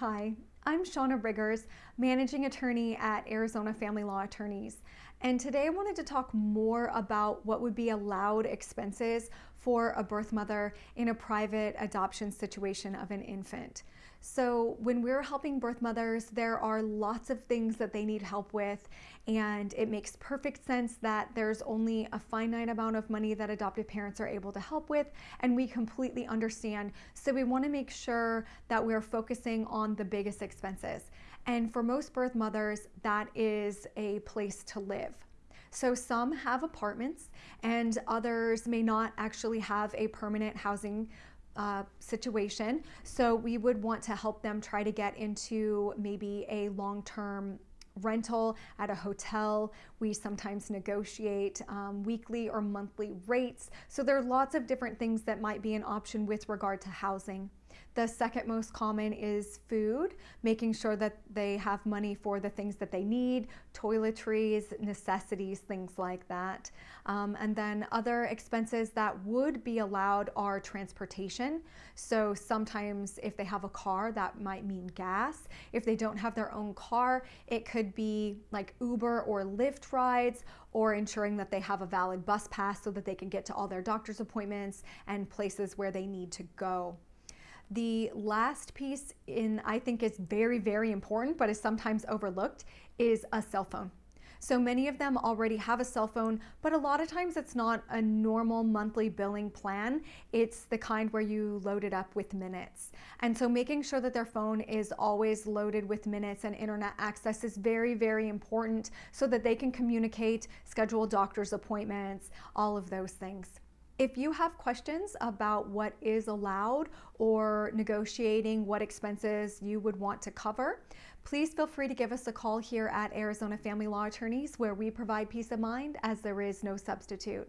Hi, I'm Shauna Riggers, managing attorney at Arizona Family Law Attorneys. And today I wanted to talk more about what would be allowed expenses for a birth mother in a private adoption situation of an infant. So when we're helping birth mothers, there are lots of things that they need help with, and it makes perfect sense that there's only a finite amount of money that adoptive parents are able to help with, and we completely understand. So we want to make sure that we're focusing on the biggest expenses. And for most birth mothers, that is a place to live. So some have apartments and others may not actually have a permanent housing uh, situation. So we would want to help them try to get into maybe a long-term rental at a hotel. We sometimes negotiate um, weekly or monthly rates. So there are lots of different things that might be an option with regard to housing. The second most common is food, making sure that they have money for the things that they need, toiletries, necessities, things like that. Um, and then other expenses that would be allowed are transportation. So sometimes if they have a car, that might mean gas. If they don't have their own car, it could be like Uber or Lyft rides or ensuring that they have a valid bus pass so that they can get to all their doctor's appointments and places where they need to go. The last piece in I think is very, very important, but is sometimes overlooked, is a cell phone. So many of them already have a cell phone, but a lot of times it's not a normal monthly billing plan. It's the kind where you load it up with minutes. And so making sure that their phone is always loaded with minutes and internet access is very, very important so that they can communicate, schedule doctor's appointments, all of those things. If you have questions about what is allowed or negotiating what expenses you would want to cover, please feel free to give us a call here at Arizona Family Law Attorneys where we provide peace of mind as there is no substitute.